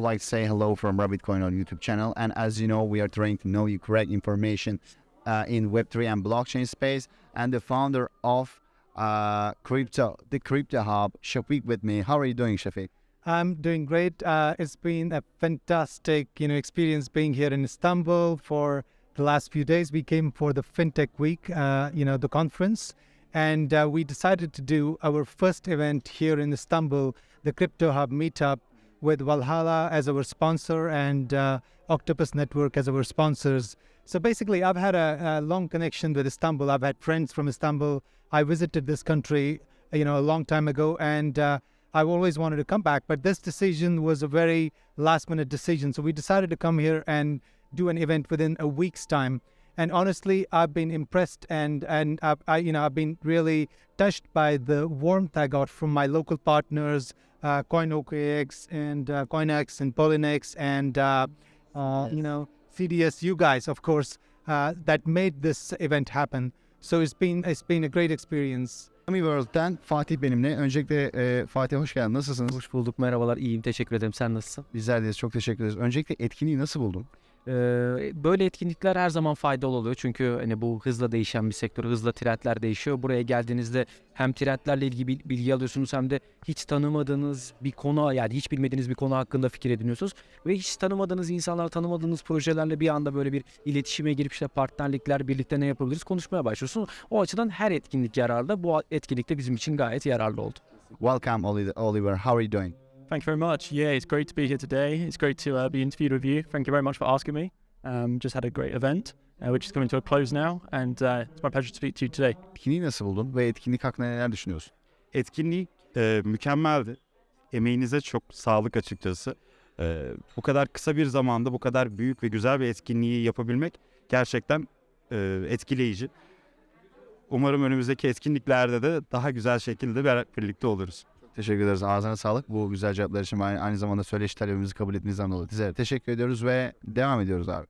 like to say hello from Rabbit Coin on YouTube channel. And as you know, we are trying to know you correct information uh, in Web3 and blockchain space. And the founder of uh, crypto, the Crypto Hub, Shafiq with me. How are you doing, Shafiq? I'm doing great. Uh, it's been a fantastic, you know, experience being here in Istanbul for the last few days. We came for the FinTech Week, uh, you know, the conference, and uh, we decided to do our first event here in Istanbul, the Crypto Hub meetup, with Valhalla as our sponsor and uh, Octopus Network as our sponsors. So basically, I've had a, a long connection with Istanbul. I've had friends from Istanbul. I visited this country, you know, a long time ago, and uh, I've always wanted to come back, but this decision was a very last minute decision. So we decided to come here and do an event within a week's time. And honestly, I've been impressed and and I've, I you know I've been really touched by the warmth I got from my local partners, uh, CoinOKX and uh, CoinX and Polynex and uh, uh, you know CDS, you guys, of course, uh, that made this event happen. So it's been it's been a great experience. Ami World'den Fatih benimle. Öncelikle e, Fatih hoş geldin. Nasılsınız? Hoş bulduk, merhabalar, iyiyim, teşekkür ederim. Sen nasılsın? Bizler de çok teşekkür ederiz. Öncelikle etkinliği nasıl buldun? Böyle etkinlikler her zaman faydalı oluyor çünkü hani bu hızla değişen bir sektör, hızla trendler değişiyor. Buraya geldiğinizde hem trendlerle ilgili bil- bilgi alıyorsunuz hem de hiç tanımadığınız bir konu yani hiç bilmediğiniz bir konu hakkında fikir ediniyorsunuz ve hiç tanımadığınız insanlar, tanımadığınız projelerle bir anda böyle bir iletişime girip işte partnerlikler, birlikte ne yapabiliriz konuşmaya başlıyorsunuz. O açıdan her etkinlik yararlı. Bu etkinlik de bizim için gayet yararlı oldu. Welcome Oli- Oliver. How are you doing? Thank you very much. Yeah, it's great to be here today. It's great to uh, be interviewed with you. Thank you very much for asking me. Um, just had a great event, uh, which is coming to a close now, and uh, it's my pleasure to speak to you today. Etkinliği nasıl buldun ve etkinlik hakkında neler düşünüyorsun? etkinlik e, mükemmeldi. Emeğinize çok sağlık açıkçası. E, bu kadar kısa bir zamanda bu kadar büyük ve güzel bir etkinliği yapabilmek gerçekten e, etkileyici. Umarım önümüzdeki etkinliklerde de daha güzel şekilde birlikte oluruz. Teşekkür ederiz. Ağzına sağlık. Bu güzel cevaplar için aynı, aynı zamanda söyleşi talebimizi kabul ettiğinizden dolayı. Size teşekkür ediyoruz ve devam ediyoruz abi.